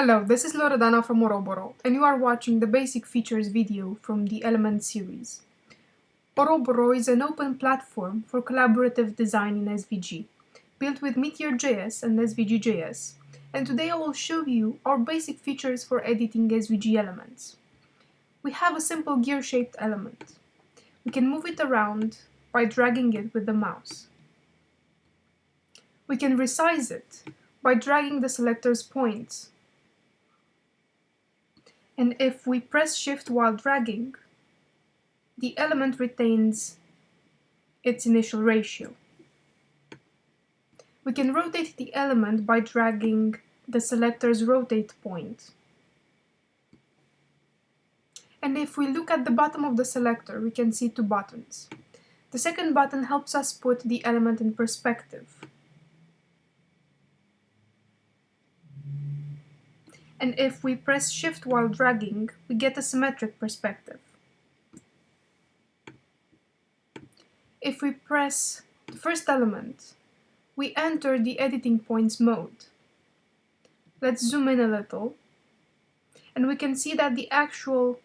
Hello, this is Loredana from Oroboro, and you are watching the basic features video from the Element series. Oroboro is an open platform for collaborative design in SVG, built with Meteor.js and SVG.js, and today I will show you our basic features for editing SVG elements. We have a simple gear-shaped element. We can move it around by dragging it with the mouse. We can resize it by dragging the selector's points. And if we press shift while dragging, the element retains its initial ratio. We can rotate the element by dragging the selector's rotate point. And if we look at the bottom of the selector, we can see two buttons. The second button helps us put the element in perspective. And if we press shift while dragging, we get a symmetric perspective. If we press the first element, we enter the editing points mode. Let's zoom in a little, and we can see that the actual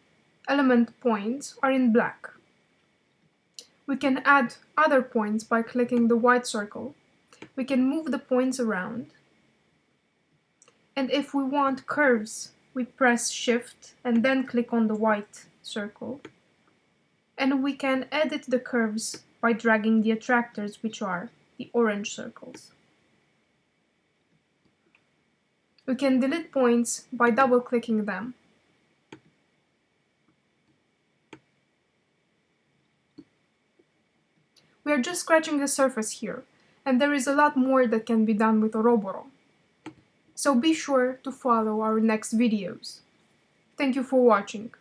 element points are in black. We can add other points by clicking the white circle. We can move the points around. And if we want curves, we press shift and then click on the white circle. And we can edit the curves by dragging the attractors, which are the orange circles. We can delete points by double-clicking them. We are just scratching the surface here, and there is a lot more that can be done with Oroboro. So be sure to follow our next videos. Thank you for watching.